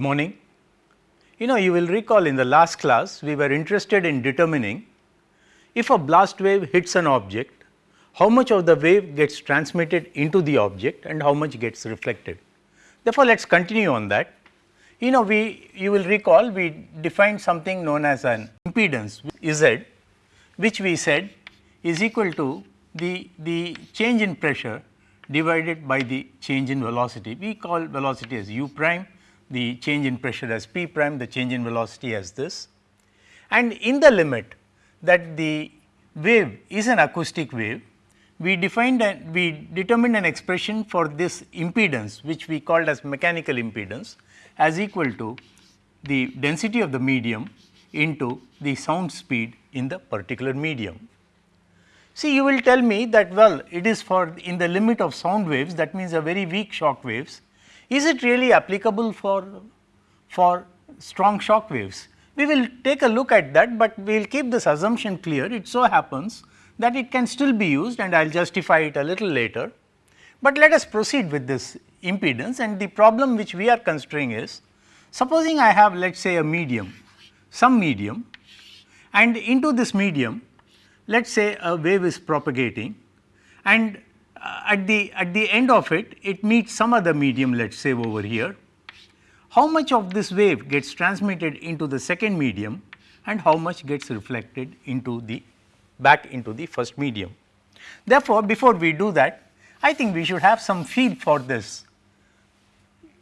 Morning. You know you will recall in the last class we were interested in determining if a blast wave hits an object, how much of the wave gets transmitted into the object and how much gets reflected. Therefore, let us continue on that. You know we you will recall we defined something known as an impedance Z which we said is equal to the, the change in pressure divided by the change in velocity. We call velocity as u prime, the change in pressure as p prime, the change in velocity as this. And in the limit that the wave is an acoustic wave, we defined and we determined an expression for this impedance which we called as mechanical impedance as equal to the density of the medium into the sound speed in the particular medium. See you will tell me that well it is for in the limit of sound waves that means a very weak shock waves. Is it really applicable for, for strong shock waves? We will take a look at that, but we will keep this assumption clear. It so happens that it can still be used and I will justify it a little later. But let us proceed with this impedance and the problem which we are considering is supposing I have let us say a medium, some medium and into this medium let us say a wave is propagating and Uh, at the at the end of it it meets some other medium let us say over here. How much of this wave gets transmitted into the second medium and how much gets reflected into the back into the first medium. Therefore, before we do that I think we should have some feel for this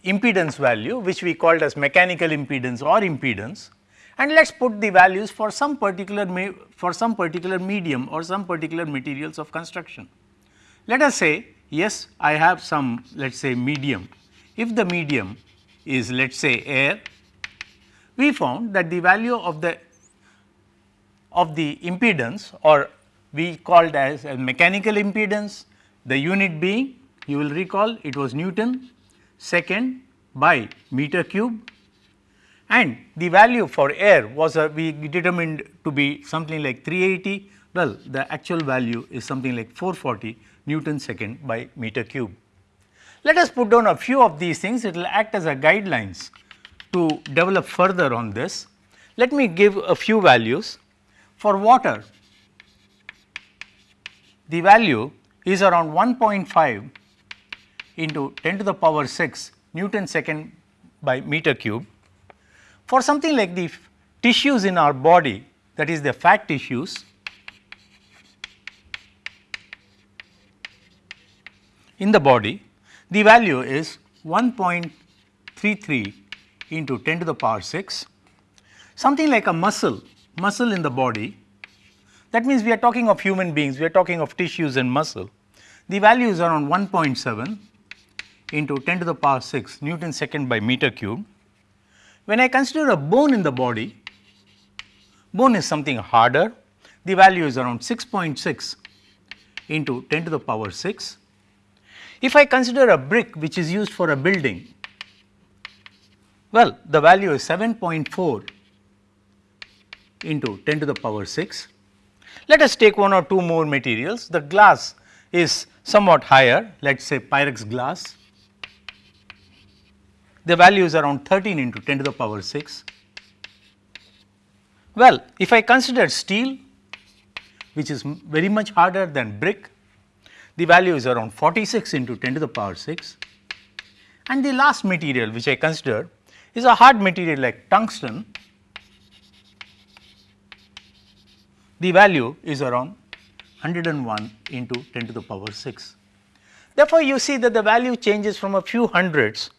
impedance value which we called as mechanical impedance or impedance and let us put the values for some particular for some particular medium or some particular materials of construction. Let us say yes I have some let us say medium. If the medium is let us say air, we found that the value of the of the impedance or we called as a mechanical impedance, the unit being you will recall it was Newton second by meter cube. And the value for air was a, we determined to be something like 380 well the actual value is something like 440 Newton second by meter cube. Let us put down a few of these things it will act as a guidelines to develop further on this. Let me give a few values for water the value is around 1.5 into 10 to the power 6 Newton second by meter cube for something like the tissues in our body that is the fat tissues, in the body the value is 1.33 into 10 to the power 6. Something like a muscle, muscle in the body that means we are talking of human beings, we are talking of tissues and muscle. The value is around 1.7 into 10 to the power 6 Newton second by meter cube when I consider a bone in the body, bone is something harder, the value is around 6.6 into 10 to the power 6. If I consider a brick which is used for a building, well the value is 7.4 into 10 to the power 6. Let us take one or two more materials, the glass is somewhat higher, let us say Pyrex glass the value is around 13 into 10 to the power 6. Well, if I consider steel which is very much harder than brick, the value is around 46 into 10 to the power 6 and the last material which I consider is a hard material like tungsten, the value is around 101 into 10 to the power 6. Therefore, you see that the value changes from a few hundreds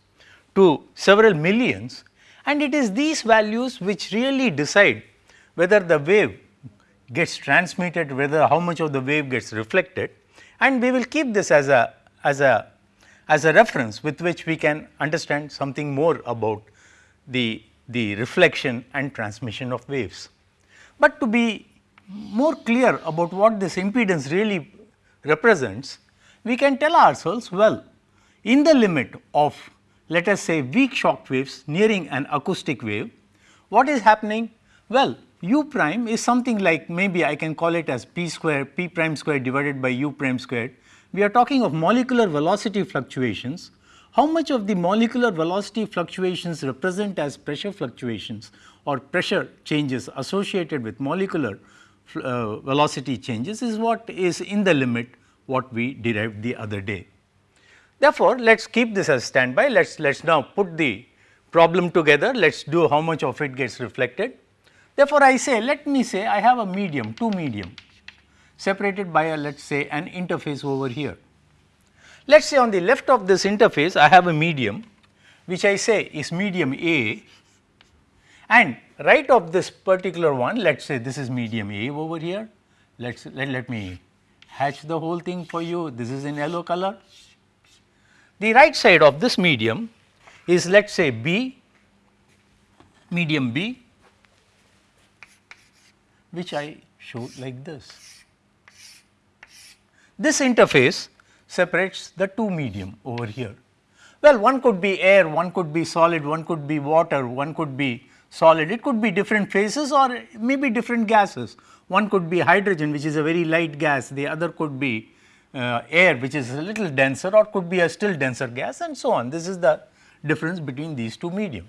to several millions. And it is these values which really decide whether the wave gets transmitted, whether how much of the wave gets reflected and we will keep this as a as a as a reference with which we can understand something more about the the reflection and transmission of waves. But to be more clear about what this impedance really represents, we can tell ourselves well in the limit of let us say weak shock waves nearing an acoustic wave, what is happening? Well, u prime is something like maybe I can call it as p square p prime square divided by u prime squared. We are talking of molecular velocity fluctuations how much of the molecular velocity fluctuations represent as pressure fluctuations or pressure changes associated with molecular uh, velocity changes is what is in the limit what we derived the other day. Therefore, let us keep this as standby, let us let us now put the problem together, let us do how much of it gets reflected. Therefore, I say let me say I have a medium, two medium separated by a let us say an interface over here. Let us say on the left of this interface I have a medium which I say is medium A and right of this particular one let us say this is medium A over here. Let us let, let me hatch the whole thing for you this is in yellow color. The right side of this medium is let us say B medium B which I show like this. This interface separates the two medium over here. Well, one could be air, one could be solid, one could be water, one could be solid, it could be different phases or maybe different gases. One could be hydrogen which is a very light gas, the other could be uh, air which is a little denser or could be a still denser gas and so on. This is the difference between these two medium.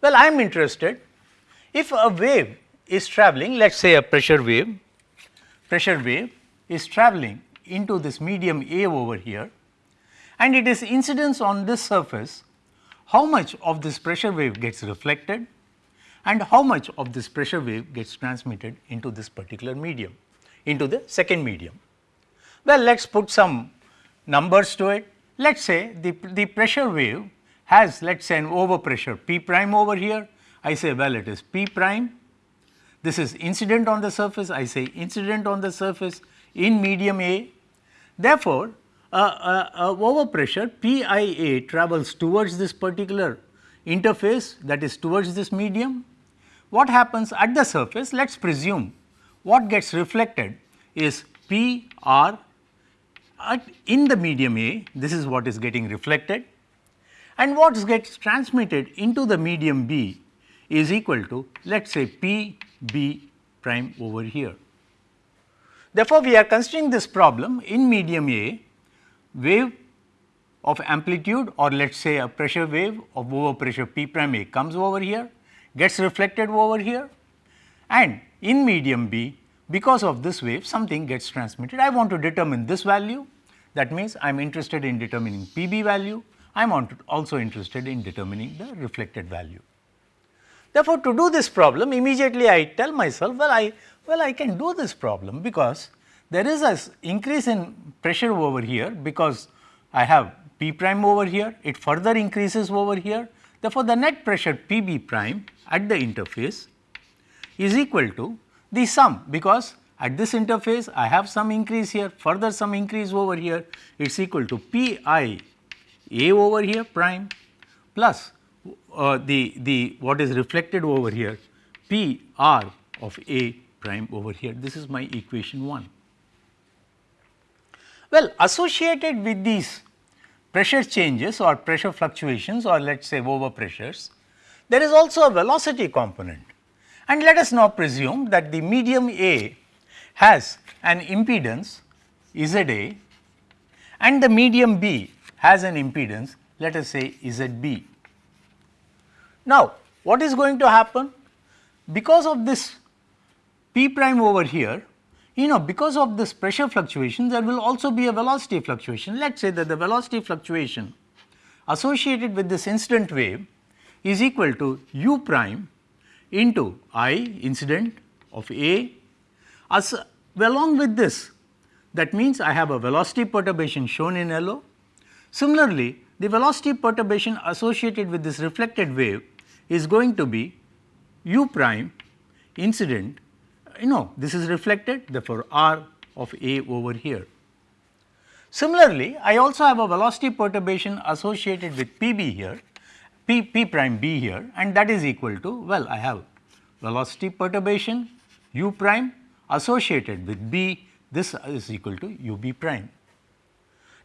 Well, I am interested if a wave is traveling let us say a pressure wave, pressure wave is traveling into this medium A over here and it is incidence on this surface, how much of this pressure wave gets reflected and how much of this pressure wave gets transmitted into this particular medium, into the second medium. Well, let us put some numbers to it. Let us say the, the pressure wave has let us say an overpressure P prime over here. I say well it is P prime. This is incident on the surface. I say incident on the surface in medium A. Therefore, uh, uh, uh, overpressure PIA travels towards this particular interface that is towards this medium. What happens at the surface? Let us presume what gets reflected is PR at in the medium A, this is what is getting reflected and what gets transmitted into the medium B is equal to let us say P B prime over here. Therefore, we are considering this problem in medium A wave of amplitude or let us say a pressure wave of overpressure P prime A comes over here gets reflected over here and in medium B because of this wave something gets transmitted. I want to determine this value that means I am interested in determining P B value I am also interested in determining the reflected value. Therefore, to do this problem immediately I tell myself well I well, I can do this problem because there is an increase in pressure over here because I have P prime over here, it further increases over here. Therefore, the net pressure P b prime at the interface is equal to the sum because at this interface I have some increase here, further some increase over here, it is equal to P i a over here prime plus uh, the, the what is reflected over here P r of A prime over here. This is my equation 1. Well, associated with these pressure changes or pressure fluctuations or let us say over pressures, there is also a velocity component. And let us now presume that the medium A has an impedance Z A and the medium B has an impedance let us say Z B. Now, what is going to happen? Because of this P prime over here, you know because of this pressure fluctuation there will also be a velocity fluctuation. Let us say that the velocity fluctuation associated with this incident wave is equal to u prime into i incident of A as along with this that means I have a velocity perturbation shown in yellow. Similarly, the velocity perturbation associated with this reflected wave is going to be u prime incident you know this is reflected therefore, r of A over here. Similarly, I also have a velocity perturbation associated with P b here, P, P prime b here and that is equal to well I have velocity perturbation u prime associated with b this is equal to u b prime.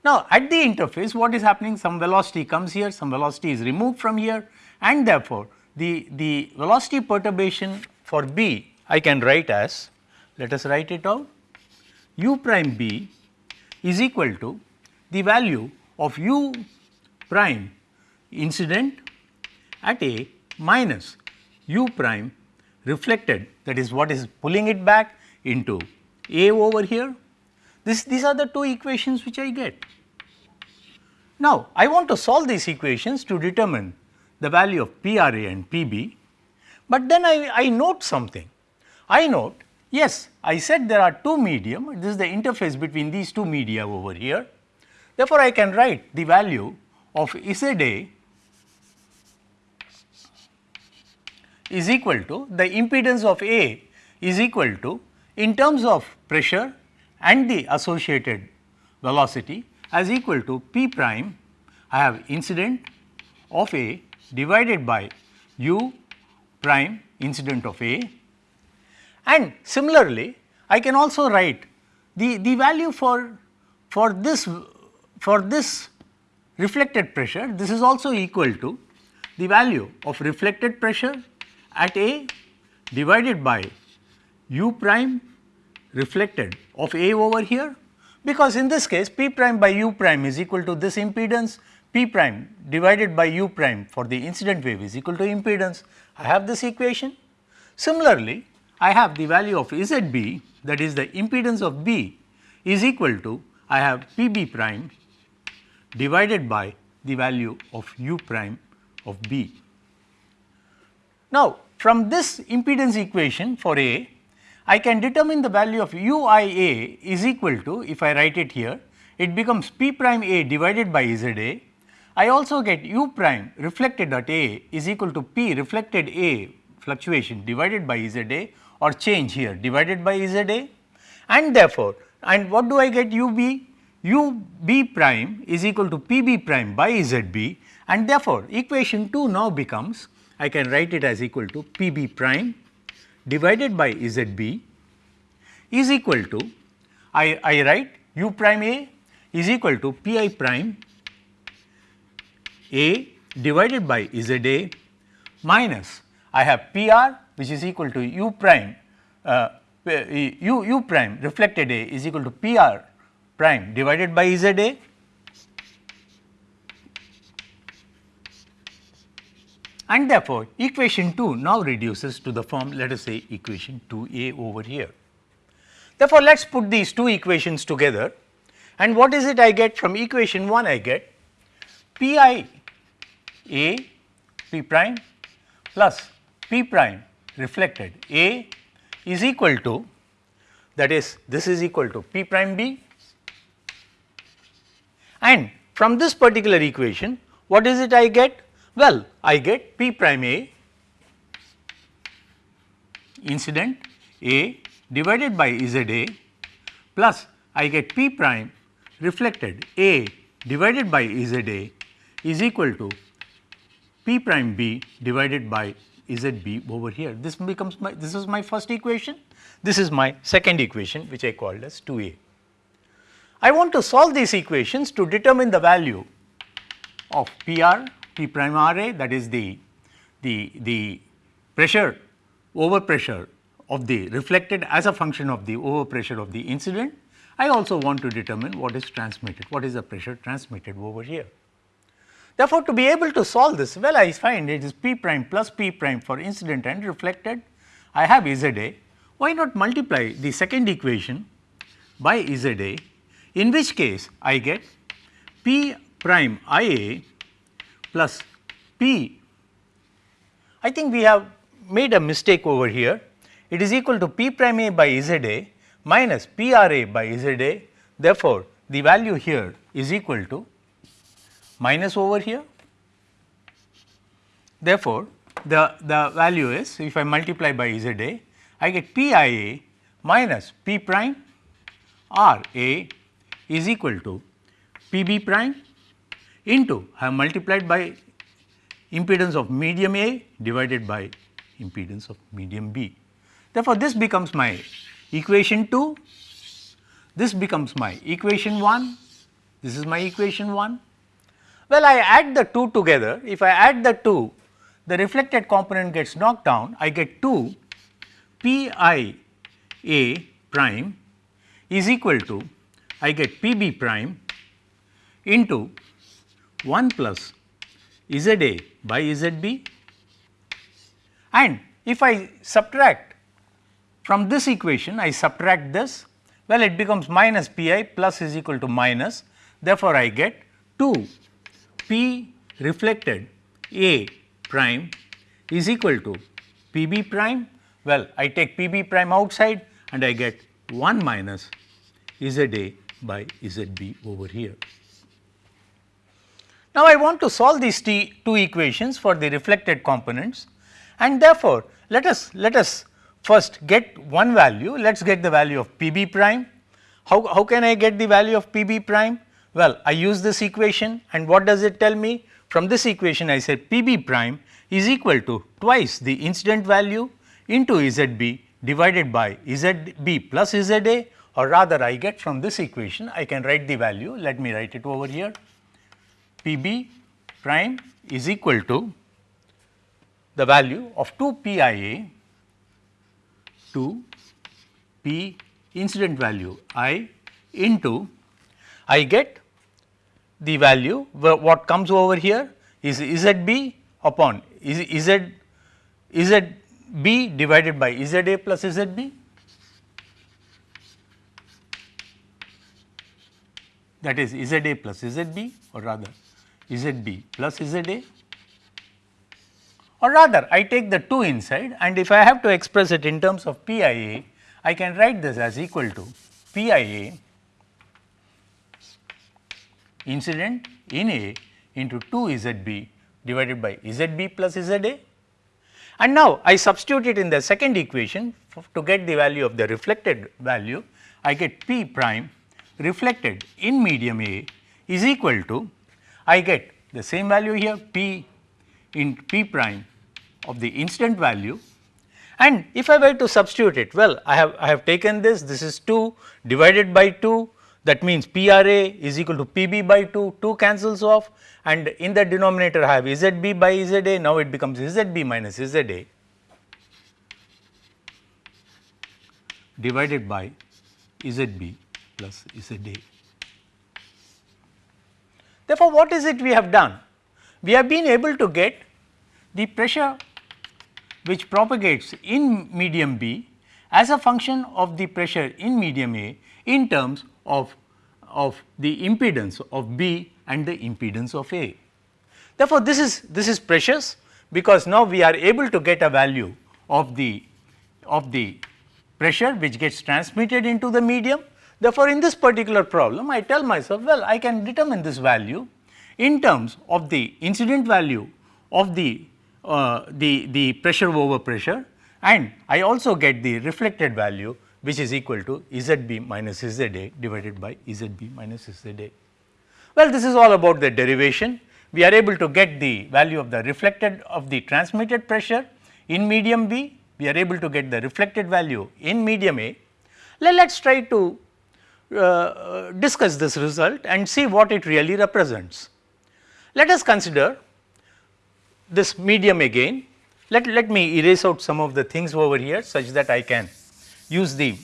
Now, at the interface what is happening some velocity comes here some velocity is removed from here and therefore, the, the velocity perturbation for b I can write as let us write it out u prime b is equal to the value of u prime incident at A minus u prime reflected that is what is pulling it back into A over here. This, these are the two equations which I get. Now, I want to solve these equations to determine the value of PRA and PB, but then I, I note something. I note yes, I said there are two medium, this is the interface between these two media over here. Therefore, I can write the value of ZA is equal to the impedance of A is equal to in terms of pressure and the associated velocity as equal to P prime I have incident of A divided by u prime incident of A. And similarly I can also write the, the value for, for this for this reflected pressure this is also equal to the value of reflected pressure at A divided by u prime reflected of A over here because in this case p prime by u prime is equal to this impedance p prime divided by u prime for the incident wave is equal to impedance. I have this equation. Similarly, I have the value of ZB that is the impedance of B is equal to I have PB prime divided by the value of u prime of B. Now, from this impedance equation for A, I can determine the value of UIA is equal to if I write it here, it becomes P prime A divided by ZA I also get u prime reflected at A is equal to P reflected A fluctuation divided by ZA or change here divided by ZA and therefore, and what do I get UB? UB prime is equal to PB prime by ZB and therefore, equation 2 now becomes I can write it as equal to PB prime divided by ZB is equal to I, I write u prime A is equal to Pi prime a divided by ZA minus I have PR which is equal to U prime uh, U, U prime reflected A is equal to PR prime divided by ZA and therefore, equation 2 now reduces to the form let us say equation 2a over here. Therefore, let us put these two equations together and what is it I get from equation 1 I get Pi a p prime plus p prime reflected A is equal to that is this is equal to p prime b and from this particular equation what is it I get? Well, I get p prime A incident A divided by ZA plus I get p prime reflected A divided by ZA is equal to p prime b divided by z b over here. This becomes my this is my first equation, this is my second equation which I called as 2a. I want to solve these equations to determine the value of PR, P prime RA that is the, the, the pressure over pressure of the reflected as a function of the over pressure of the incident. I also want to determine what is transmitted, what is the pressure transmitted over here. Therefore, to be able to solve this, well I find it is p prime plus p prime for incident and reflected. I have ZA. Why not multiply the second equation by ZA, in which case I get p prime IA plus p. I think we have made a mistake over here. It is equal to p prime A by ZA minus PRA by ZA. Therefore, the value here is equal to minus over here. Therefore, the, the value is if I multiply by ZA, I get PIA minus P prime R A is equal to PB prime into I have multiplied by impedance of medium A divided by impedance of medium B. Therefore, this becomes my equation 2, this becomes my equation 1, this is my equation 1 well, I add the two together. If I add the two, the reflected component gets knocked down. I get 2 P i A prime is equal to I get P b prime into 1 plus Z A by Z B. And if I subtract from this equation I subtract this well it becomes minus P i plus is equal to minus. Therefore, I get 2 P reflected A prime is equal to P b prime. Well I take P b prime outside and I get 1 minus Z A by Z B over here. Now, I want to solve these two equations for the reflected components and therefore, let us let us first get one value let us get the value of P b prime. How, how can I get the value of P b prime? Well, I use this equation and what does it tell me? From this equation I said P b prime is equal to twice the incident value into Z b divided by Z b plus Z a or rather I get from this equation I can write the value let me write it over here P b prime is equal to the value of 2 P i a to P incident value i into I get the value what comes over here is Z b upon Z Z b divided by Z a plus Z b. That is Z a plus Z b or rather Z b plus Z a or rather I take the 2 inside and if I have to express it in terms of P i can write this as equal to P i a incident in A into 2 Z b divided by Z b plus Z a. And now, I substitute it in the second equation to get the value of the reflected value, I get P prime reflected in medium A is equal to, I get the same value here P in P prime of the incident value. And if I were to substitute it, well I have I have taken this, this is 2 divided by 2 that means PRA is equal to PB by 2, 2 cancels off. And in the denominator I have ZB by ZA, now it becomes ZB minus ZA divided by ZB plus ZA. Therefore, what is it we have done? We have been able to get the pressure which propagates in medium B as a function of the pressure in medium A in terms of, of the impedance of B and the impedance of A. Therefore, this is this is precious because now we are able to get a value of the of the pressure which gets transmitted into the medium. Therefore, in this particular problem I tell myself well I can determine this value in terms of the incident value of the uh, the the pressure over pressure and I also get the reflected value which is equal to ZB minus ZA divided by ZB minus ZA. Well, this is all about the derivation. We are able to get the value of the reflected of the transmitted pressure in medium B. We are able to get the reflected value in medium A. Let us try to uh, discuss this result and see what it really represents. Let us consider this medium again. Let, let me erase out some of the things over here such that I can use the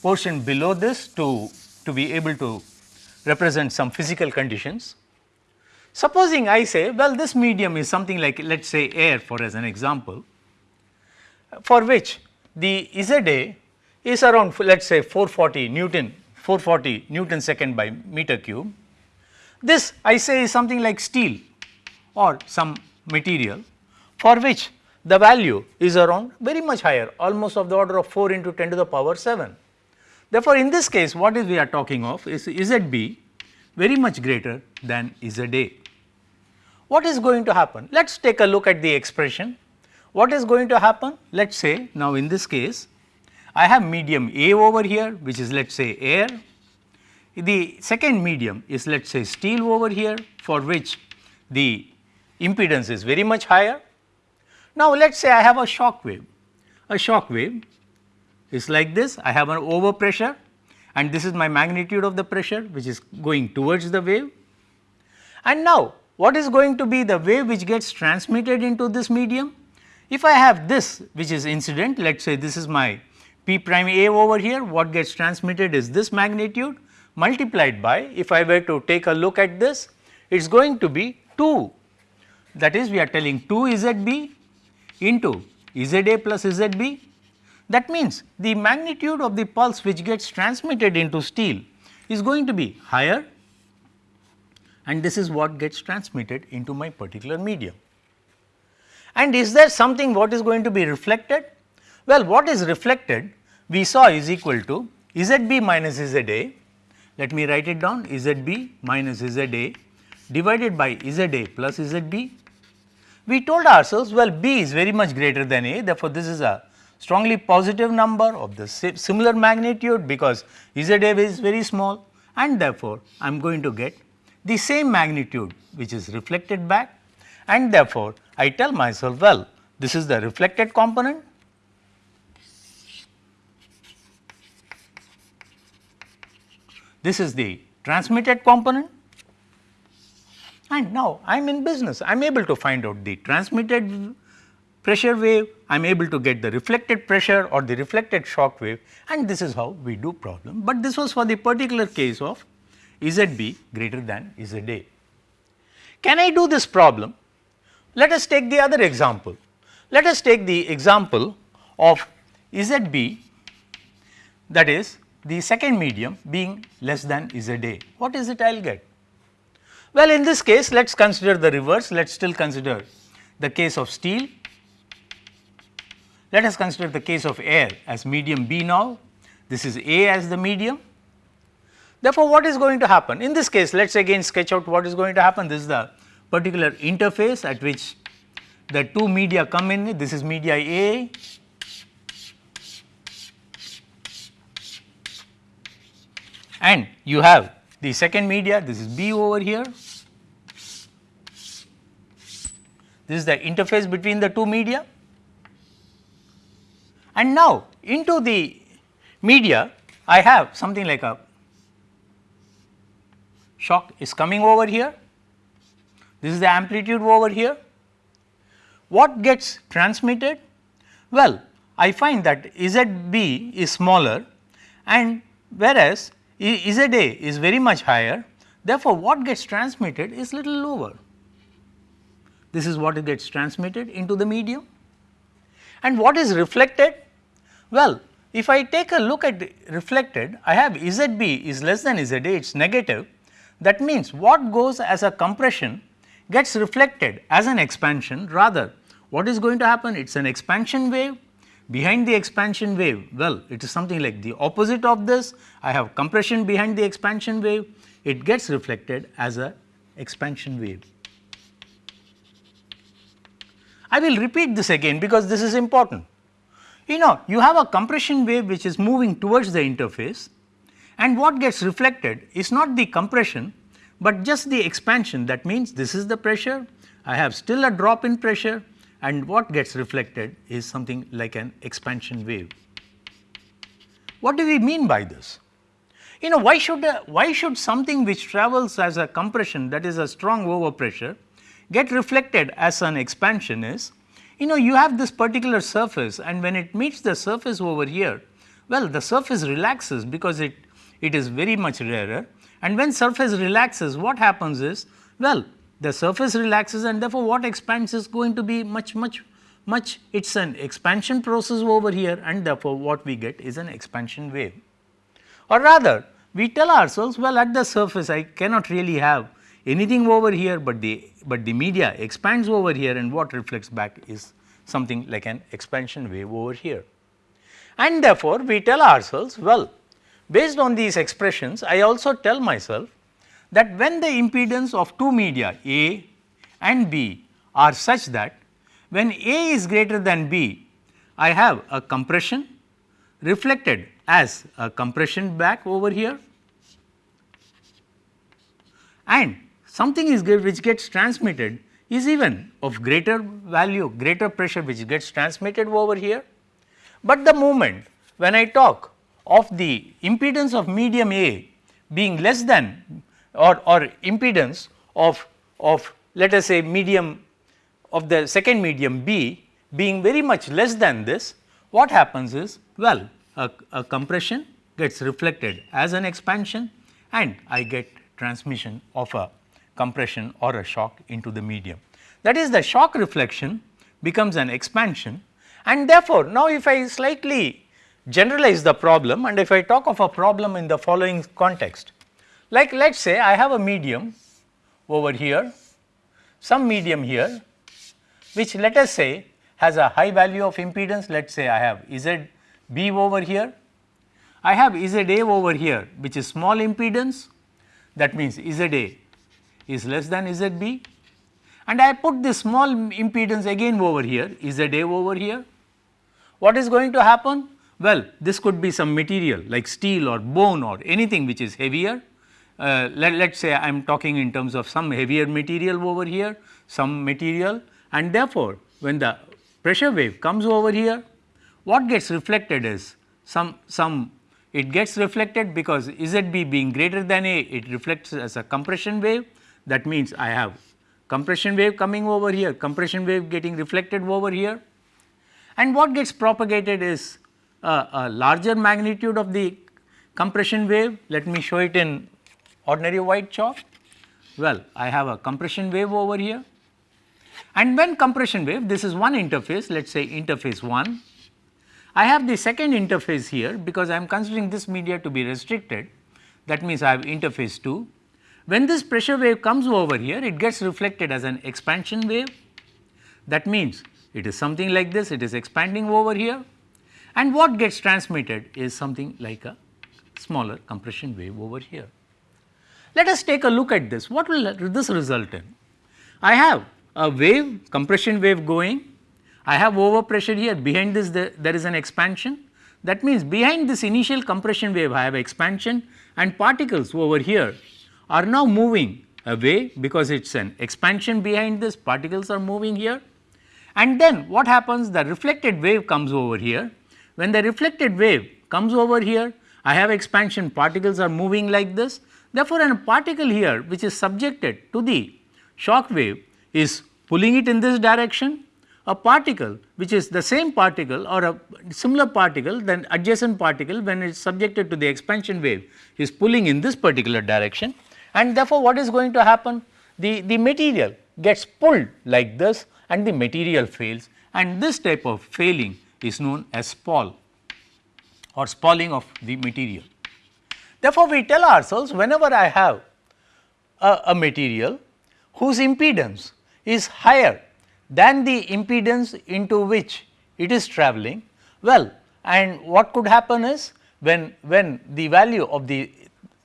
portion below this to, to be able to represent some physical conditions. Supposing I say well this medium is something like let us say air for as an example for which the ZA is around let us say 440 Newton 440 Newton second by meter cube. This I say is something like steel or some material for which the value is around very much higher almost of the order of 4 into 10 to the power 7. Therefore, in this case what is we are talking of is ZB very much greater than ZA. What is going to happen? Let us take a look at the expression. What is going to happen? Let us say now in this case I have medium A over here which is let us say air. The second medium is let us say steel over here for which the impedance is very much higher. Now, let us say I have a shock wave. A shock wave is like this, I have an overpressure and this is my magnitude of the pressure which is going towards the wave. And now, what is going to be the wave which gets transmitted into this medium? If I have this which is incident, let us say this is my P prime A over here, what gets transmitted is this magnitude multiplied by if I were to take a look at this it is going to be 2 that is we are telling 2 ZB into ZA plus ZB. That means, the magnitude of the pulse which gets transmitted into steel is going to be higher and this is what gets transmitted into my particular medium. And is there something what is going to be reflected? Well, what is reflected we saw is equal to ZB minus ZA, let me write it down ZB minus ZA divided by ZA plus ZB. We told ourselves well B is very much greater than A therefore, this is a strongly positive number of the similar magnitude because ZA is very small and therefore, I am going to get the same magnitude which is reflected back. And therefore, I tell myself well this is the reflected component this is the transmitted component and now I am in business I am able to find out the transmitted pressure wave I am able to get the reflected pressure or the reflected shock wave and this is how we do problem, but this was for the particular case of ZB greater than ZA. Can I do this problem? Let us take the other example. Let us take the example of ZB that is the second medium being less than ZA. What is it I will get? Well, in this case let us consider the reverse, let us still consider the case of steel. Let us consider the case of air as medium B now, this is A as the medium Therefore, what is going to happen? In this case, let us again sketch out what is going to happen. This is the particular interface at which the two media come in. This is media A. And you have the second media, this is B over here. This is the interface between the two media. And now, into the media, I have something like a shock is coming over here, this is the amplitude over here. What gets transmitted? Well, I find that ZB is smaller and whereas ZA is very much higher, therefore, what gets transmitted is little lower. This is what gets transmitted into the medium. And what is reflected? Well, if I take a look at reflected, I have ZB is less than ZA, it is negative that means, what goes as a compression gets reflected as an expansion rather what is going to happen it is an expansion wave behind the expansion wave well it is something like the opposite of this. I have compression behind the expansion wave. It gets reflected as a expansion wave. I will repeat this again because this is important. You know you have a compression wave which is moving towards the interface and what gets reflected is not the compression, but just the expansion. That means this is the pressure, I have still a drop in pressure and what gets reflected is something like an expansion wave. What do we mean by this? You know why should a, why should something which travels as a compression that is a strong overpressure get reflected as an expansion is you know you have this particular surface and when it meets the surface over here well the surface relaxes because it it is very much rarer and when surface relaxes what happens is well the surface relaxes and therefore, what expands is going to be much much much it is an expansion process over here and therefore, what we get is an expansion wave. Or rather we tell ourselves well at the surface I cannot really have anything over here, but the but the media expands over here and what reflects back is something like an expansion wave over here. And therefore, we tell ourselves well Based on these expressions, I also tell myself that when the impedance of two media A and B are such that when A is greater than B, I have a compression reflected as a compression back over here and something is which gets transmitted is even of greater value, greater pressure which gets transmitted over here. But the moment when I talk of the impedance of medium A being less than or, or impedance of, of let us say medium of the second medium B being very much less than this, what happens is well a, a compression gets reflected as an expansion and I get transmission of a compression or a shock into the medium. That is the shock reflection becomes an expansion and therefore, now if I slightly generalize the problem and if I talk of a problem in the following context, like let us say I have a medium over here, some medium here which let us say has a high value of impedance, let us say I have Z B over here, I have Z A over here which is small impedance that means Z A is less than Z B and I put this small impedance again over here Z A over here. What is going to happen? Well, this could be some material like steel or bone or anything which is heavier. Uh, let us say I am talking in terms of some heavier material over here, some material and therefore, when the pressure wave comes over here, what gets reflected is some, some it gets reflected because ZB being greater than A, it reflects as a compression wave. That means, I have compression wave coming over here, compression wave getting reflected over here and what gets propagated is a, a larger magnitude of the compression wave. Let me show it in ordinary white chalk. Well, I have a compression wave over here and when compression wave this is one interface let us say interface 1. I have the second interface here because I am considering this media to be restricted that means I have interface 2. When this pressure wave comes over here it gets reflected as an expansion wave that means it is something like this it is expanding over here and what gets transmitted is something like a smaller compression wave over here. Let us take a look at this. What will this result in? I have a wave compression wave going, I have overpressure here. Behind this there, there is an expansion. That means behind this initial compression wave I have expansion and particles over here are now moving away because it is an expansion behind this. Particles are moving here. And then what happens? The reflected wave comes over here. When the reflected wave comes over here I have expansion. Particles are moving like this therefore, a particle here which is subjected to the shock wave is pulling it in this direction, a particle which is the same particle or a similar particle then adjacent particle when it is subjected to the expansion wave is pulling in this particular direction and therefore, what is going to happen? The, the material gets pulled like this and the material fails and this type of failing is known as spall or spalling of the material. Therefore, we tell ourselves whenever I have a, a material whose impedance is higher than the impedance into which it is travelling, well and what could happen is when, when the value of the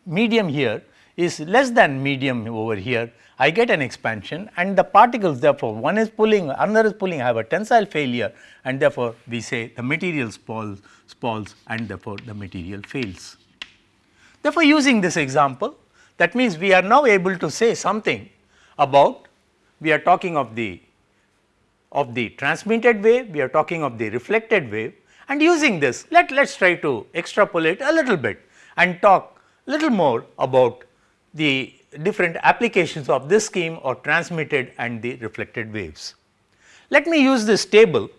medium here is less than medium over here, I get an expansion and the particles therefore, one is pulling, another is pulling, I have a tensile failure and therefore, we say the material spalls, spalls and therefore, the material fails. Therefore, using this example that means we are now able to say something about we are talking of the of the transmitted wave, we are talking of the reflected wave and using this let let us try to extrapolate a little bit and talk a little more about the different applications of this scheme or transmitted and the reflected waves. Let me use this table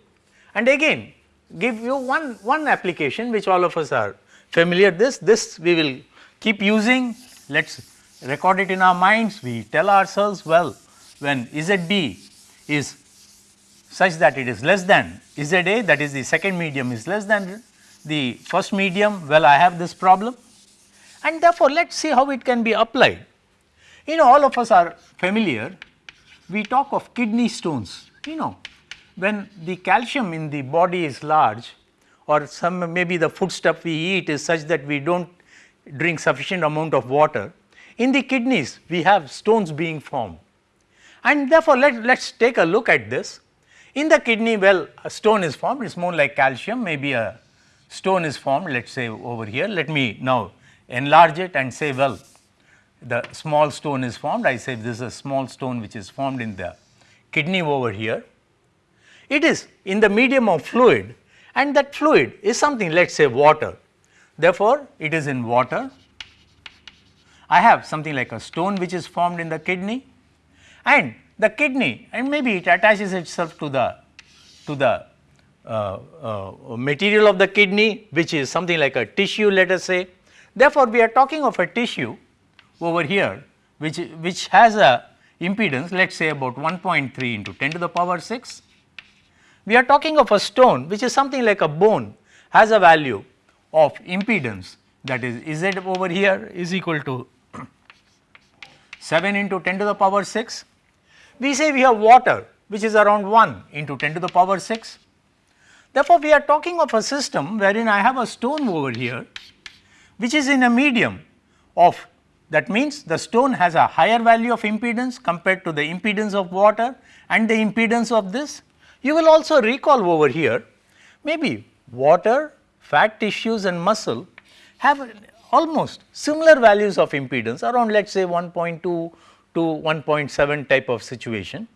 and again give you one, one application which all of us are familiar this, this we will keep using. Let us record it in our minds. We tell ourselves well when ZB is such that it is less than ZA that is the second medium is less than the first medium well I have this problem. And therefore let us see how it can be applied. You know all of us are familiar. We talk of kidney stones you know. When the calcium in the body is large or some maybe the food stuff we eat is such that we do not drink sufficient amount of water in the kidneys we have stones being formed and therefore, let us take a look at this. In the kidney well a stone is formed it is more like calcium maybe a stone is formed let us say over here. Let me now enlarge it and say well the small stone is formed I say this is a small stone which is formed in the kidney over here. It is in the medium of fluid and that fluid is something let us say water. Therefore, it is in water. I have something like a stone which is formed in the kidney and the kidney and maybe it attaches itself to the to the uh, uh, material of the kidney which is something like a tissue let us say. Therefore, we are talking of a tissue over here which, which has a impedance let us say about 1.3 into 10 to the power 6. We are talking of a stone which is something like a bone has a value of impedance that is Z over here is equal to 7 into 10 to the power 6. We say we have water which is around 1 into 10 to the power 6. Therefore, we are talking of a system wherein I have a stone over here which is in a medium of that means the stone has a higher value of impedance compared to the impedance of water and the impedance of this. You will also recall over here maybe water, fat tissues and muscle have almost similar values of impedance around let us say 1.2 to 1.7 type of situation.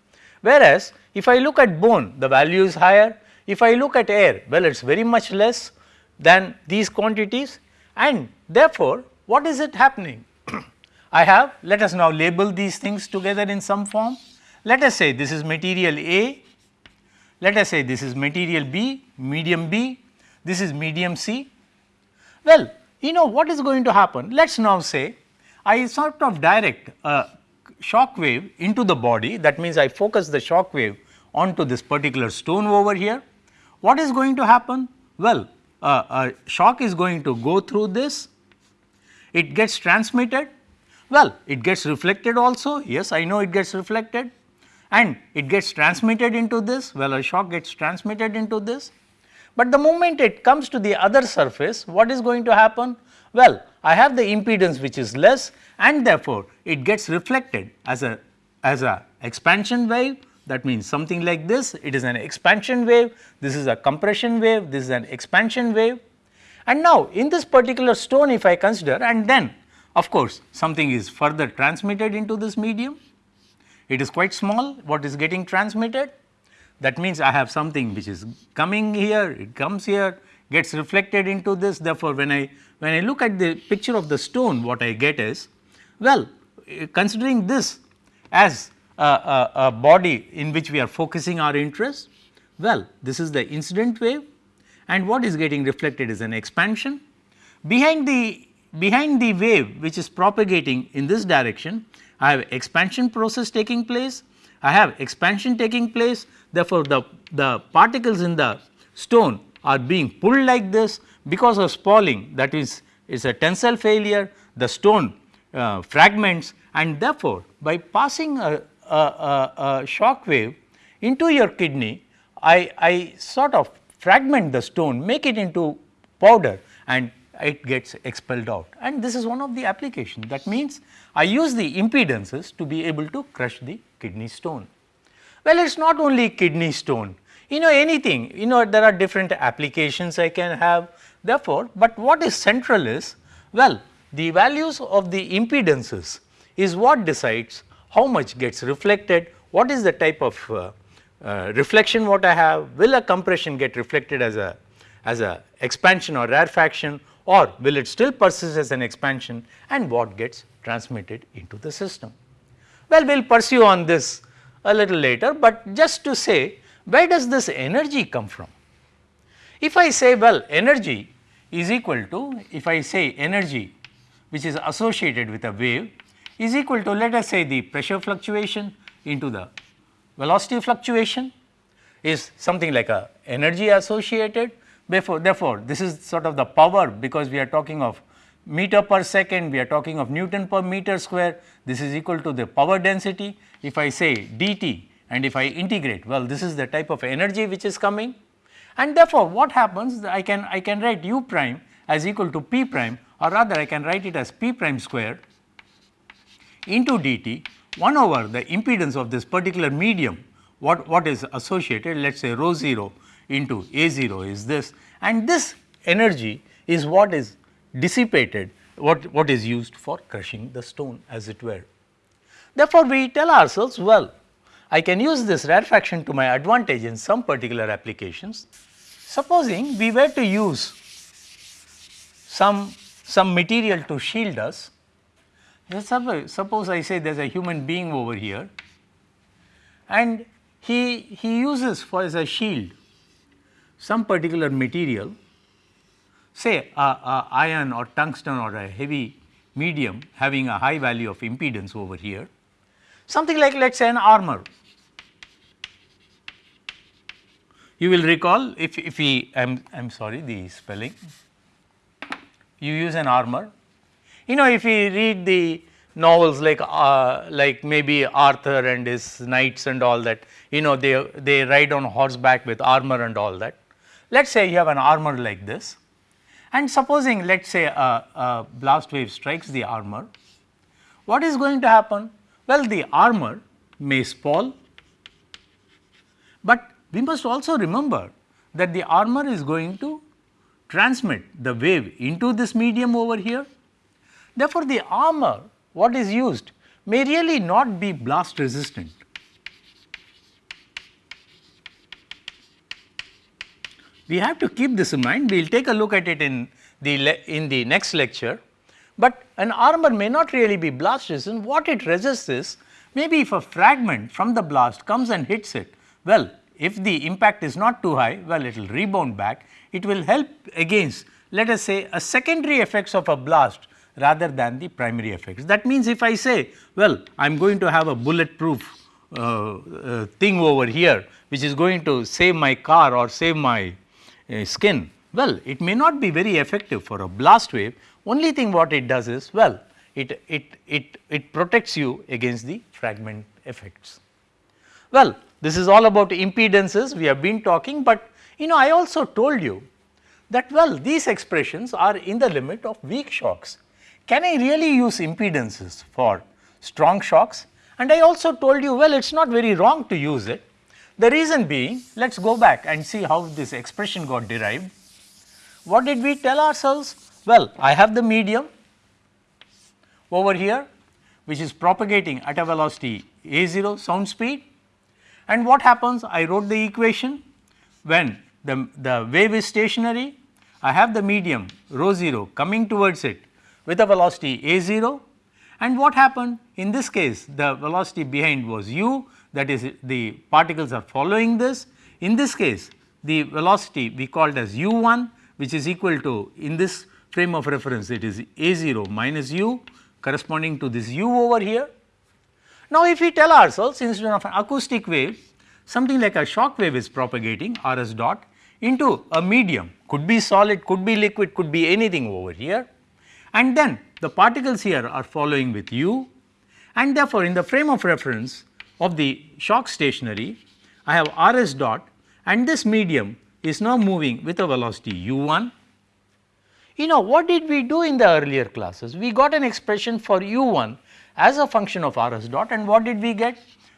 Whereas, if I look at bone the value is higher, if I look at air well it is very much less than these quantities and therefore, what is it happening? I have let us now label these things together in some form. Let us say this is material A, let us say this is material B, medium B, this is medium C. Well, you know what is going to happen? Let us now say I sort of direct a shock wave into the body that means I focus the shock wave onto this particular stone over here. What is going to happen? Well, uh, a shock is going to go through this, it gets transmitted well, it gets reflected also, yes I know it gets reflected and it gets transmitted into this, well a shock gets transmitted into this. But the moment it comes to the other surface, what is going to happen? Well, I have the impedance which is less and therefore, it gets reflected as a as a expansion wave. That means something like this, it is an expansion wave, this is a compression wave, this is an expansion wave. And now, in this particular stone if I consider and then of course, something is further transmitted into this medium, it is quite small. What is getting transmitted that means I have something which is coming here, it comes here, gets reflected into this. Therefore, when I when I look at the picture of the stone what I get is well eh, considering this as a, a, a body in which we are focusing our interest well this is the incident wave. And what is getting reflected is an expansion. Behind the behind the wave which is propagating in this direction, I have expansion process taking place, I have expansion taking place therefore, the, the particles in the stone are being pulled like this. Because of spalling that is is a tensile failure the stone uh, fragments and therefore, by passing a, a, a, a shock wave into your kidney I, I sort of fragment the stone make it into powder and it gets expelled out. And this is one of the application. That means I use the impedances to be able to crush the kidney stone. Well, it is not only kidney stone, you know anything, you know there are different applications I can have. Therefore, but what is central is well the values of the impedances is what decides how much gets reflected, what is the type of uh, uh, reflection what I have, will a compression get reflected as a as a expansion or rarefaction? Or will it still persist as an expansion? And what gets transmitted into the system. Well, we will pursue on this a little later, but just to say where does this energy come from? If I say well energy is equal to if I say energy which is associated with a wave is equal to let us say the pressure fluctuation into the velocity fluctuation is something like a energy associated Therefore, therefore, this is sort of the power because we are talking of meter per second, we are talking of Newton per meter square, this is equal to the power density. If I say dt and if I integrate, well this is the type of energy which is coming. And therefore, what happens I can I can write u prime as equal to p prime or rather I can write it as p prime square into dt. 1 over the impedance of this particular medium what, what is associated? Let us say rho 0 into A 0 is this. And this energy is what is dissipated what, what is used for crushing the stone as it were. Therefore, we tell ourselves well I can use this rarefaction to my advantage in some particular applications. Supposing we were to use some, some material to shield us, suppose I say there is a human being over here and he, he uses for as a shield some particular material say a, a iron or tungsten or a heavy medium having a high value of impedance over here, something like let us say an armor. You will recall if, if we I am I am sorry the spelling you use an armor. You know if we read the novels like uh, like maybe Arthur and his knights and all that you know they they ride on horseback with armor and all that. Let us say you have an armor like this and supposing let us say a, a blast wave strikes the armor, what is going to happen? Well, the armor may fall, but we must also remember that the armor is going to transmit the wave into this medium over here. Therefore, the armor what is used may really not be blast resistant. We have to keep this in mind, we will take a look at it in the, in the next lecture, but an armor may not really be blast resistant, what it resists is maybe if a fragment from the blast comes and hits it, well if the impact is not too high, well it will rebound back, it will help against let us say a secondary effects of a blast rather than the primary effects. That means if I say well I am going to have a bulletproof uh, uh, thing over here which is going to save my car or save my uh, skin, well it may not be very effective for a blast wave only thing what it does is well it, it, it, it protects you against the fragment effects. Well this is all about impedances we have been talking, but you know I also told you that well these expressions are in the limit of weak shocks can I really use impedances for strong shocks? And I also told you well it is not very wrong to use it. The reason being let us go back and see how this expression got derived. What did we tell ourselves? Well I have the medium over here which is propagating at a velocity a 0 sound speed. And what happens? I wrote the equation. When the, the wave is stationary I have the medium rho 0 coming towards it with a velocity a 0 and what happened? In this case the velocity behind was u that is the particles are following this. In this case the velocity we called as u 1 which is equal to in this frame of reference it is a 0 minus u corresponding to this u over here. Now if we tell ourselves instead of an acoustic wave something like a shock wave is propagating r s dot into a medium could be solid could be liquid could be anything over here and then the particles here are following with u and therefore, in the frame of reference of the shock stationary I have r s dot and this medium is now moving with a velocity u 1. You know what did we do in the earlier classes? We got an expression for u 1 as a function of r s dot and what did we get?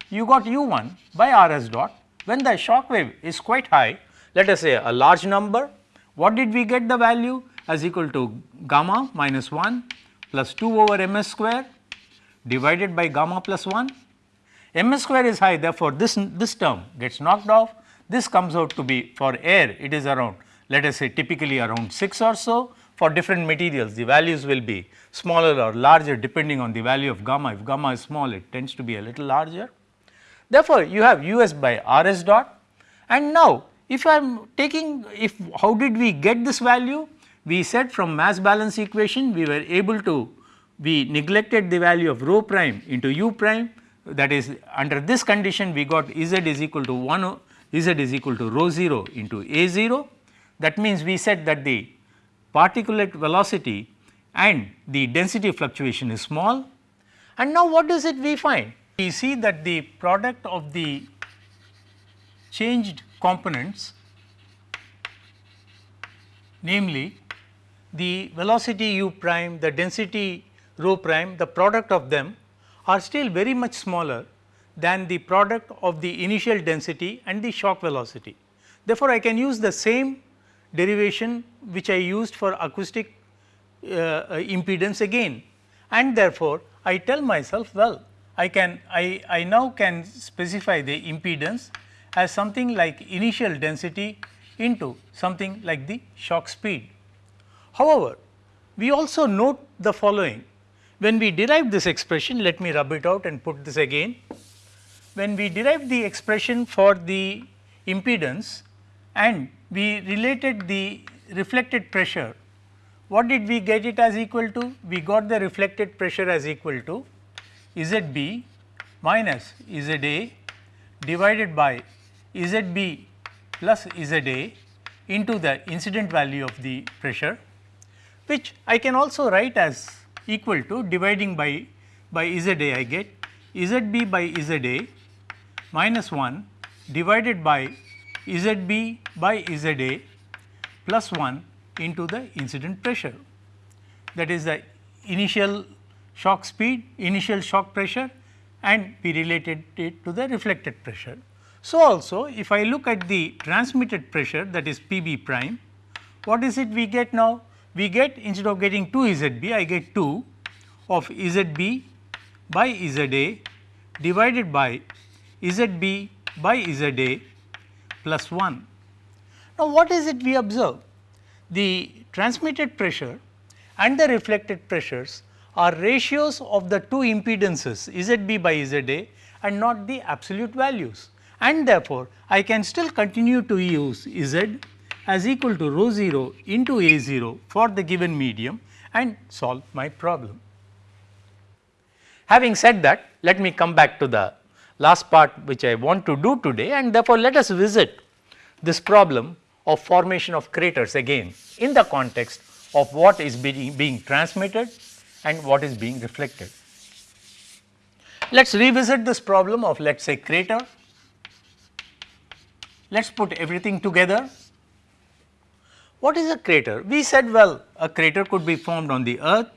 You got u 1 by r s dot when the shock wave is quite high let us say a large number what did we get the value as equal to gamma minus 1 plus 2 over ms square divided by gamma plus 1. Ms square is high therefore, this, this term gets knocked off. This comes out to be for air it is around let us say typically around 6 or so. For different materials the values will be smaller or larger depending on the value of gamma. If gamma is small it tends to be a little larger. Therefore, you have us by rs dot. And now if I am taking if how did we get this value? We said from mass balance equation we were able to we neglected the value of rho prime into u prime that is under this condition we got z is equal to 1 z is equal to rho 0 into a 0 that means we said that the particulate velocity and the density fluctuation is small. And now what does it we find? We see that the product of the changed components namely the velocity u prime, the density rho prime, the product of them are still very much smaller than the product of the initial density and the shock velocity. Therefore, I can use the same derivation which I used for acoustic uh, uh, impedance again. And therefore, I tell myself well I can I, I now can specify the impedance as something like initial density into something like the shock speed. However, we also note the following when we derive this expression let me rub it out and put this again. When we derive the expression for the impedance and we related the reflected pressure what did we get it as equal to? We got the reflected pressure as equal to ZB minus ZA divided by ZB plus ZA into the incident value of the pressure which I can also write as equal to dividing by by ZA I get ZB by ZA minus 1 divided by ZB by ZA plus 1 into the incident pressure that is the initial shock speed, initial shock pressure and we related it to the reflected pressure. So, also if I look at the transmitted pressure that is P b prime, what is it we get now? We get instead of getting 2 Z b, I get 2 of Z b by Z a divided by Z b by Z a plus 1. Now, what is it we observe? The transmitted pressure and the reflected pressures are ratios of the two impedances Z b by Z a and not the absolute values and therefore, I can still continue to use Z as equal to rho 0 into A 0 for the given medium and solve my problem. Having said that, let me come back to the last part which I want to do today and therefore, let us visit this problem of formation of craters again in the context of what is being, being transmitted and what is being reflected. Let us revisit this problem of let us say crater let us put everything together. What is a crater? We said well a crater could be formed on the earth,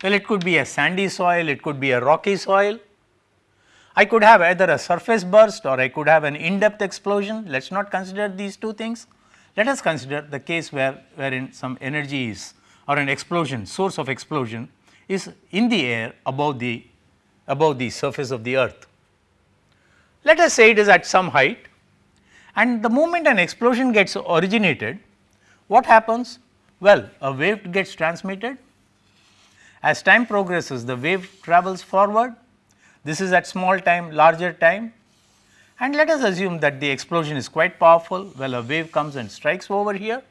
well it could be a sandy soil, it could be a rocky soil. I could have either a surface burst or I could have an in-depth explosion. Let us not consider these two things. Let us consider the case where wherein some energy is or an explosion source of explosion is in the air above the above the surface of the earth. Let us say it is at some height and the moment an explosion gets originated, what happens? Well, a wave gets transmitted. As time progresses, the wave travels forward. This is at small time, larger time. And let us assume that the explosion is quite powerful. Well, a wave comes and strikes over here.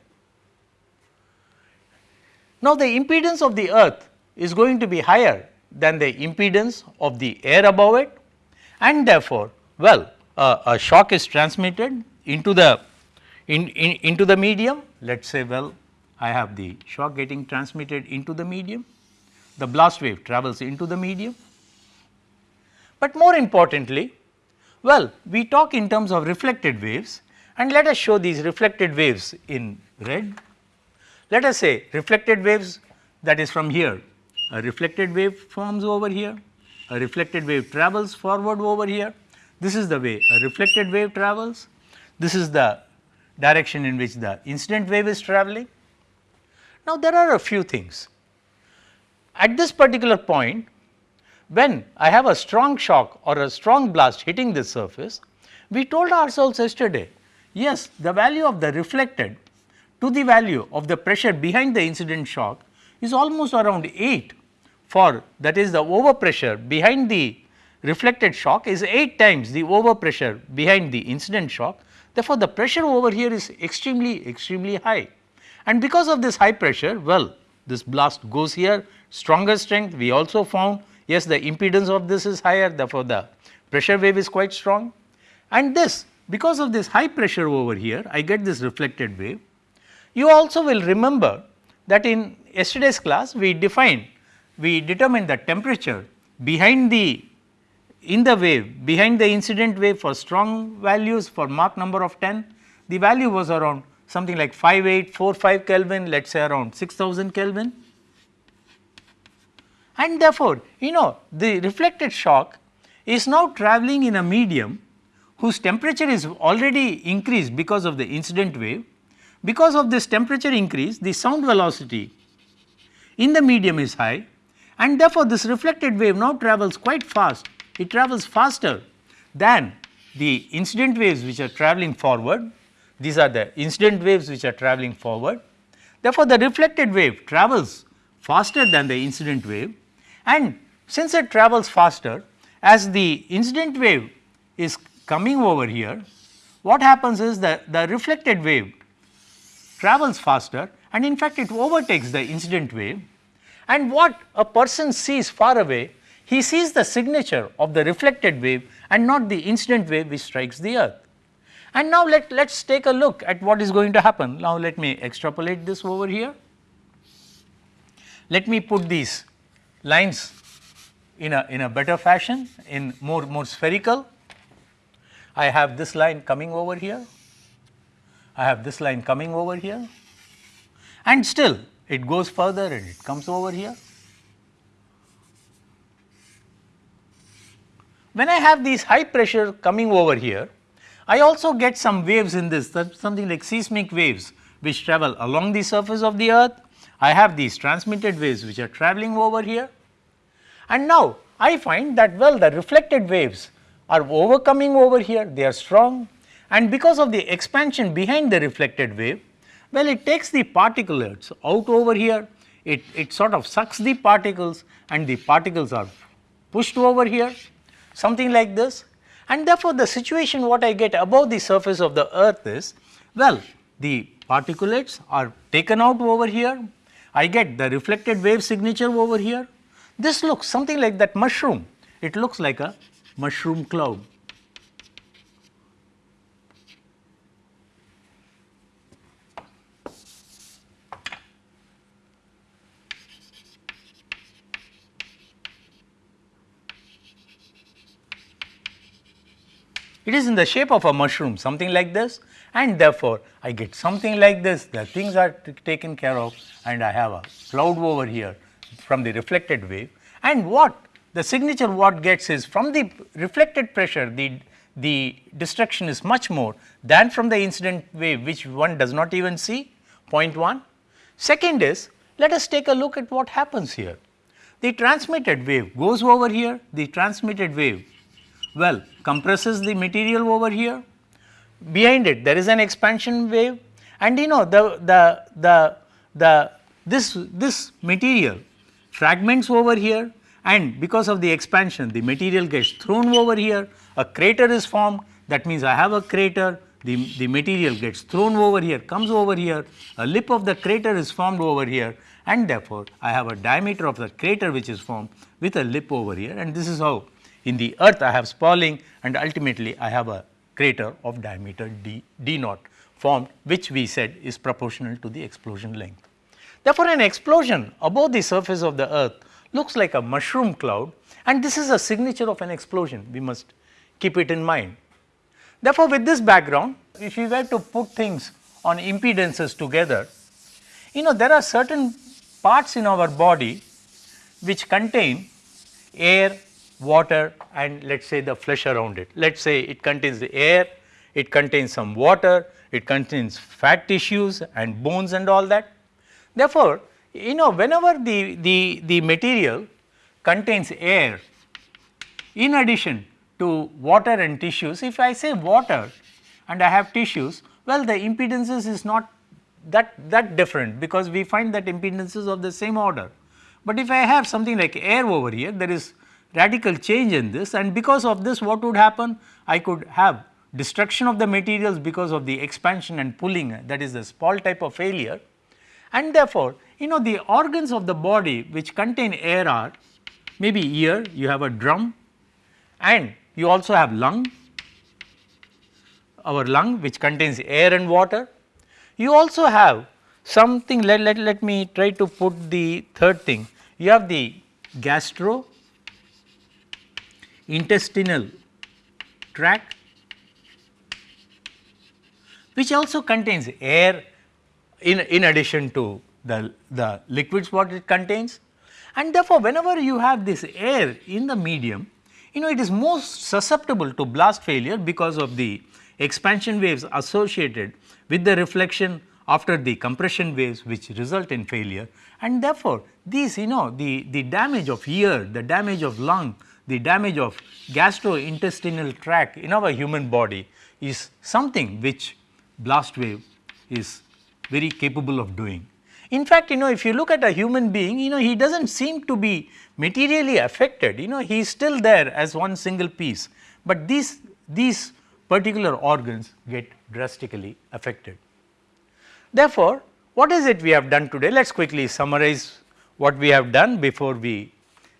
Now, the impedance of the earth is going to be higher than the impedance of the air above it and therefore, well, uh, a shock is transmitted into the in, in, into the medium let us say well I have the shock getting transmitted into the medium the blast wave travels into the medium. But more importantly well we talk in terms of reflected waves and let us show these reflected waves in red. Let us say reflected waves that is from here a reflected wave forms over here a reflected wave travels forward over here this is the way a reflected wave travels this is the direction in which the incident wave is travelling. Now, there are a few things. At this particular point, when I have a strong shock or a strong blast hitting this surface, we told ourselves yesterday, yes, the value of the reflected to the value of the pressure behind the incident shock is almost around 8 for that is the overpressure behind the reflected shock is 8 times the overpressure behind the incident shock Therefore, the pressure over here is extremely extremely high. And because of this high pressure well this blast goes here stronger strength we also found. Yes the impedance of this is higher therefore, the pressure wave is quite strong. And this because of this high pressure over here I get this reflected wave. You also will remember that in yesterday's class we defined we determined the temperature behind the in the wave behind the incident wave for strong values for Mach number of 10 the value was around something like 5845 Kelvin let us say around 6000 Kelvin and therefore, you know the reflected shock is now travelling in a medium whose temperature is already increased because of the incident wave. Because of this temperature increase the sound velocity in the medium is high and therefore, this reflected wave now travels quite fast it travels faster than the incident waves which are travelling forward. These are the incident waves which are travelling forward. Therefore, the reflected wave travels faster than the incident wave and since it travels faster as the incident wave is coming over here, what happens is that the reflected wave travels faster and in fact it overtakes the incident wave and what a person sees far away, he sees the signature of the reflected wave and not the incident wave which strikes the earth. And now let us take a look at what is going to happen. Now let me extrapolate this over here. Let me put these lines in a in a better fashion in more more spherical. I have this line coming over here. I have this line coming over here and still it goes further and it comes over here. When I have these high pressure coming over here, I also get some waves in this something like seismic waves which travel along the surface of the earth. I have these transmitted waves which are traveling over here. And now I find that well the reflected waves are overcoming over here. They are strong. And because of the expansion behind the reflected wave well, it takes the particulates out over here, it, it sort of sucks the particles and the particles are pushed over here, something like this. And therefore, the situation what I get above the surface of the earth is, well, the particulates are taken out over here, I get the reflected wave signature over here. This looks something like that mushroom, it looks like a mushroom cloud. It is in the shape of a mushroom something like this. And therefore, I get something like this. The things are taken care of. And I have a cloud over here from the reflected wave. And what the signature what gets is from the reflected pressure the, the destruction is much more than from the incident wave which one does not even see. Point 1. Second is let us take a look at what happens here. The transmitted wave goes over here, the transmitted wave. Well compresses the material over here. Behind it there is an expansion wave. And you know the, the, the, the this, this material fragments over here. And because of the expansion the material gets thrown over here, a crater is formed. That means I have a crater, the, the material gets thrown over here, comes over here, a lip of the crater is formed over here. And therefore, I have a diameter of the crater which is formed with a lip over here. And this is how in the earth I have spalling and ultimately I have a crater of diameter d, d naught formed which we said is proportional to the explosion length. Therefore, an explosion above the surface of the earth looks like a mushroom cloud and this is a signature of an explosion we must keep it in mind. Therefore, with this background if you were to put things on impedances together you know there are certain parts in our body which contain air, water and let us say the flesh around it. Let us say it contains the air, it contains some water, it contains fat tissues and bones and all that. Therefore, you know whenever the, the, the material contains air in addition to water and tissues, if I say water and I have tissues, well the impedances is not that, that different because we find that impedances of the same order. But if I have something like air over here, there is radical change in this and because of this what would happen? I could have destruction of the materials because of the expansion and pulling that is the Spall type of failure and therefore, you know the organs of the body which contain air are maybe ear you have a drum and you also have lung our lung which contains air and water. You also have something let, let, let me try to put the third thing you have the gastro intestinal tract which also contains air in, in addition to the, the liquids what it contains. And therefore, whenever you have this air in the medium, you know it is most susceptible to blast failure because of the expansion waves associated with the reflection after the compression waves which result in failure and therefore, these you know the, the damage of ear, the damage of lung, the damage of gastrointestinal tract in our human body is something which blast wave is very capable of doing. In fact, you know if you look at a human being, you know he does not seem to be materially affected, you know he is still there as one single piece, but these, these particular organs get drastically affected. Therefore, what is it we have done today? Let us quickly summarize what we have done before we,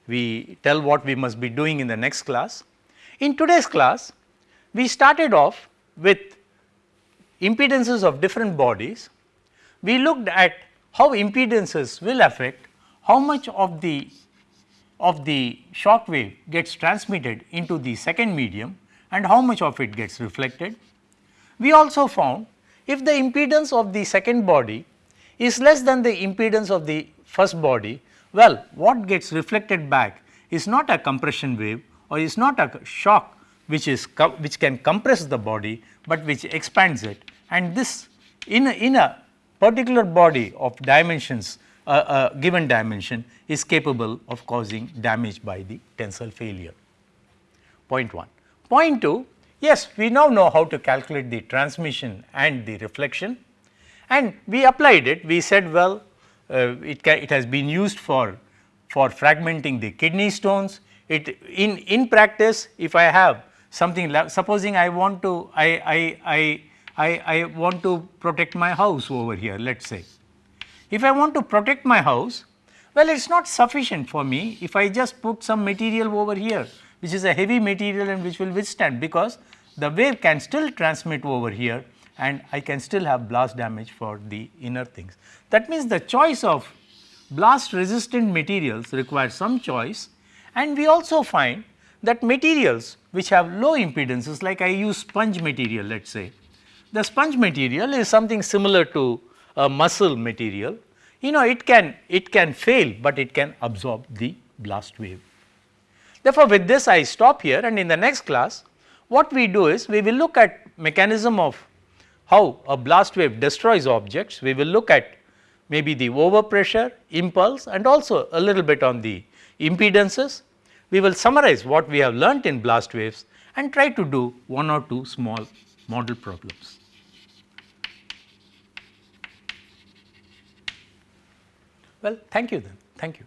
we tell what we must be doing in the next class. In today's class, we started off with impedances of different bodies. We looked at how impedances will affect how much of the of the shock wave gets transmitted into the second medium and how much of it gets reflected. We also found if the impedance of the second body is less than the impedance of the first body, well what gets reflected back is not a compression wave or is not a shock which is which can compress the body, but which expands it and this in a, in a particular body of dimensions uh, a given dimension is capable of causing damage by the tensile failure. Point 1. Point 2, yes we now know how to calculate the transmission and the reflection and we applied it we said well uh, it, it has been used for for fragmenting the kidney stones it in in practice if I have something supposing I want to I, I, I, I, I want to protect my house over here let us say. If I want to protect my house well it is not sufficient for me if I just put some material over here which is a heavy material and which will withstand because the wave can still transmit over here and I can still have blast damage for the inner things. That means the choice of blast resistant materials requires some choice and we also find that materials which have low impedances like I use sponge material let us say. The sponge material is something similar to a muscle material, you know it can it can fail, but it can absorb the blast wave. Therefore, with this I stop here and in the next class what we do is we will look at mechanism of how a blast wave destroys objects, we will look at maybe the overpressure, impulse and also a little bit on the impedances we will summarize what we have learnt in blast waves and try to do one or two small model problems. Well, thank you then. Thank you.